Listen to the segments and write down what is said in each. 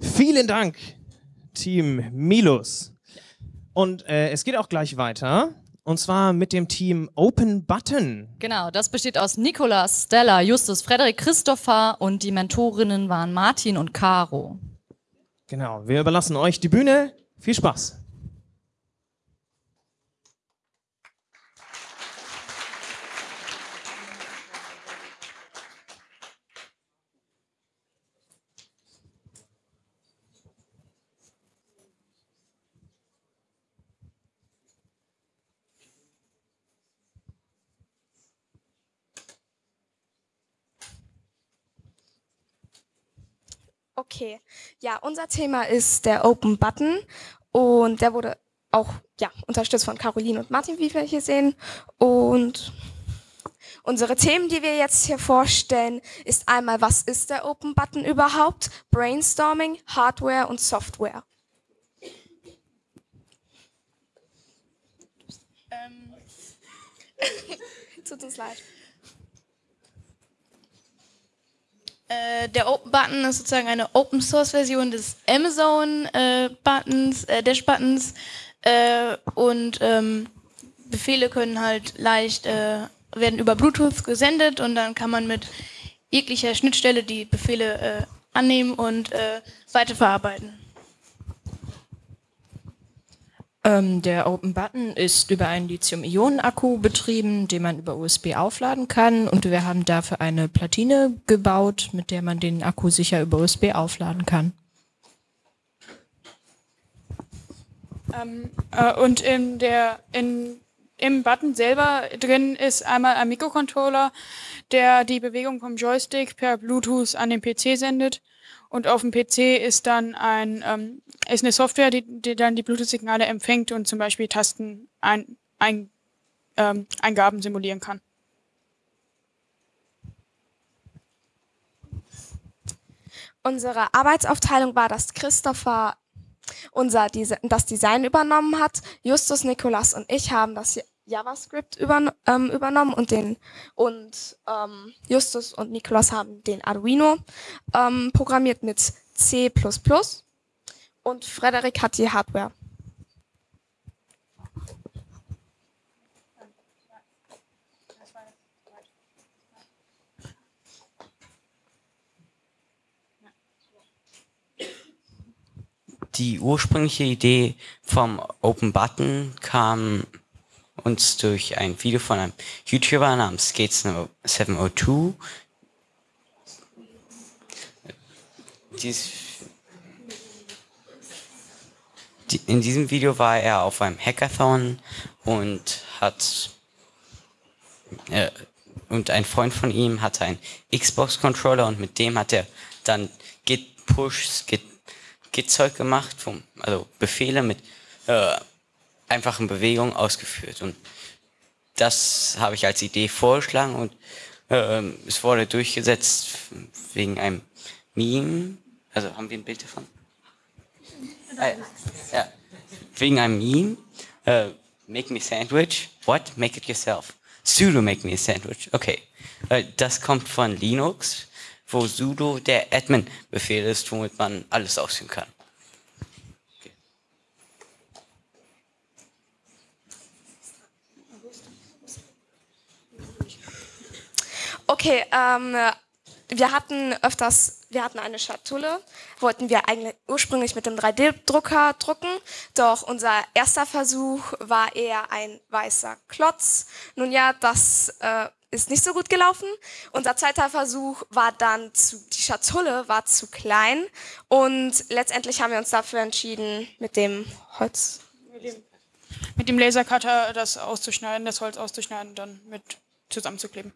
Vielen Dank, Team Milus. Und äh, es geht auch gleich weiter. Und zwar mit dem Team Open Button. Genau, das besteht aus Nikolas, Stella, Justus, Frederik, Christopher und die Mentorinnen waren Martin und Caro. Genau, wir überlassen euch die Bühne. Viel Spaß. Okay, ja, unser Thema ist der Open Button und der wurde auch ja, unterstützt von Caroline und Martin, wie wir hier sehen. Und unsere Themen, die wir jetzt hier vorstellen, ist einmal, was ist der Open Button überhaupt? Brainstorming, Hardware und Software. Ähm. Tut uns leid. Äh, der Open Button ist sozusagen eine Open Source Version des Amazon äh, Buttons, äh, Dash Buttons äh, und ähm, Befehle können halt leicht äh, werden über Bluetooth gesendet und dann kann man mit jeglicher Schnittstelle die Befehle annehmen und weiterverarbeiten. Ähm, der Open Button ist über einen Lithium-Ionen-Akku betrieben, den man über USB aufladen kann. Und wir haben dafür eine Platine gebaut, mit der man den Akku sicher über USB aufladen kann. Ähm, äh, und in der, in, im Button selber drin ist einmal ein Mikrocontroller, der die Bewegung vom Joystick per Bluetooth an den PC sendet. Und auf dem PC ist dann ein, ähm, ist eine Software, die, die dann die Bluetooth-Signale empfängt und zum Beispiel Tasten ein, ähm, simulieren kann. Unsere Arbeitsaufteilung war, dass Christopher unser das Design übernommen hat. Justus, Nikolas und ich haben das JavaScript übern ähm, übernommen und den und ähm, Justus und Niklas haben den Arduino ähm, programmiert mit C++ und Frederik hat die Hardware. Die ursprüngliche Idee vom Open Button kam uns durch ein Video von einem YouTuber namens Skates702. Dies, die, in diesem Video war er auf einem Hackathon und hat äh, und ein Freund von ihm hatte einen Xbox-Controller und mit dem hat er dann Git-Push, Git-Zeug gemacht, vom, also Befehle mit äh, einfachen Bewegungen ausgeführt. Und das habe ich als Idee vorgeschlagen und äh, es wurde durchgesetzt wegen einem Meme. Also haben wir ein Bild davon? Äh, ja. Wegen einem Meme. Äh, make me sandwich. What? Make it yourself. Sudo make me a sandwich. Okay. Äh, das kommt von Linux, wo sudo der Admin-Befehl ist, womit man alles ausführen kann. Okay, ähm, wir hatten öfters, wir hatten eine Schatulle, wollten wir eigentlich ursprünglich mit dem 3D-Drucker drucken, doch unser erster Versuch war eher ein weißer Klotz. Nun ja, das äh, ist nicht so gut gelaufen. Unser zweiter Versuch war dann zu, die Schatulle war zu klein und letztendlich haben wir uns dafür entschieden, mit dem Holz. Mit dem, Lasercutter das auszuschneiden, das Holz auszuschneiden und dann mit zusammenzukleben.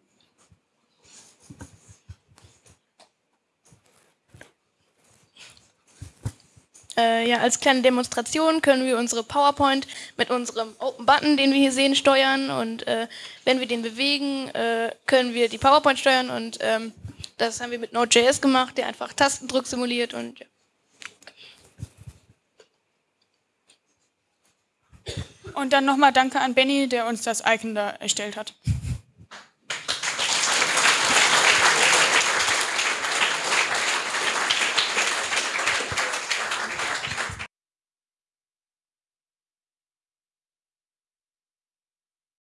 Äh, ja, als kleine Demonstration können wir unsere PowerPoint mit unserem Open Button, den wir hier sehen, steuern. Und äh, wenn wir den bewegen, äh, können wir die PowerPoint steuern. Und ähm, das haben wir mit Node.js gemacht, der einfach Tastendruck simuliert. Und ja. Und dann nochmal Danke an Benny, der uns das Icon da erstellt hat.